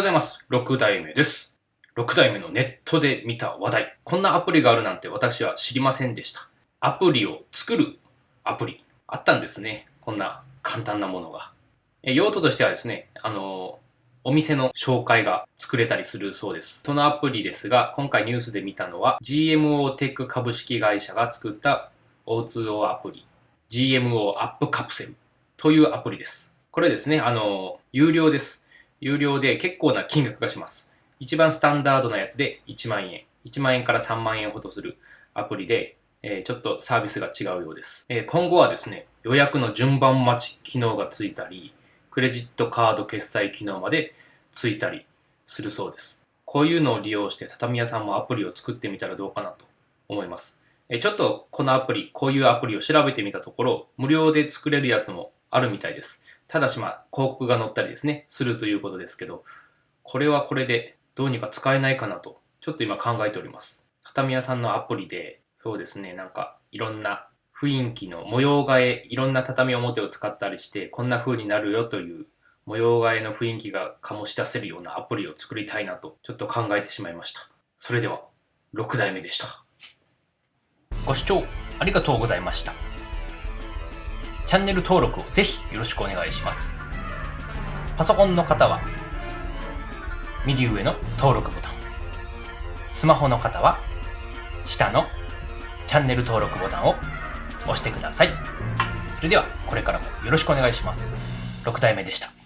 ございます。6代目です。6代目のネットで見た話題。こんなアプリがあるなんて私は知りませんでした。アプリを作るアプリ。あったんですね。こんな簡単なものが。用途としてはですね、あのお店の紹介が作れたりするそうです。そのアプリですが、今回ニュースで見たのは GMO テック株式会社が作った O2O アプリ GMO アップカプセルというアプリです。これですね、あの有料です。有料で結構な金額がします。一番スタンダードなやつで1万円。1万円から3万円ほどするアプリで、えー、ちょっとサービスが違うようです、えー、今後はですね、予約の順番待ち機能がついたり、クレジットカード決済機能までついたりするそうです。こういうのを利用して畳屋さんもアプリを作ってみたらどうかなと思います。え、ちょっとこのアプリ、こういうアプリを調べてみたところ、無料で作れるやつもあるみたいです。ただしまあ、広告が載ったりですね、するということですけど、これはこれでどうにか使えないかなと、ちょっと今考えております。畳屋さんのアプリで、そうですね、なんかいろんな雰囲気の模様替え、いろんな畳表を使ったりして、こんな風になるよという模様替えの雰囲気が醸し出せるようなアプリを作りたいなと、ちょっと考えてしまいました。それでは、6代目でした。ご視聴ありがとうございました。チャンネル登録をぜひよろしくお願いします。パソコンの方は、右上の登録ボタン。スマホの方は、下のチャンネル登録ボタンを押してください。それでは、これからもよろしくお願いします。6代目でした。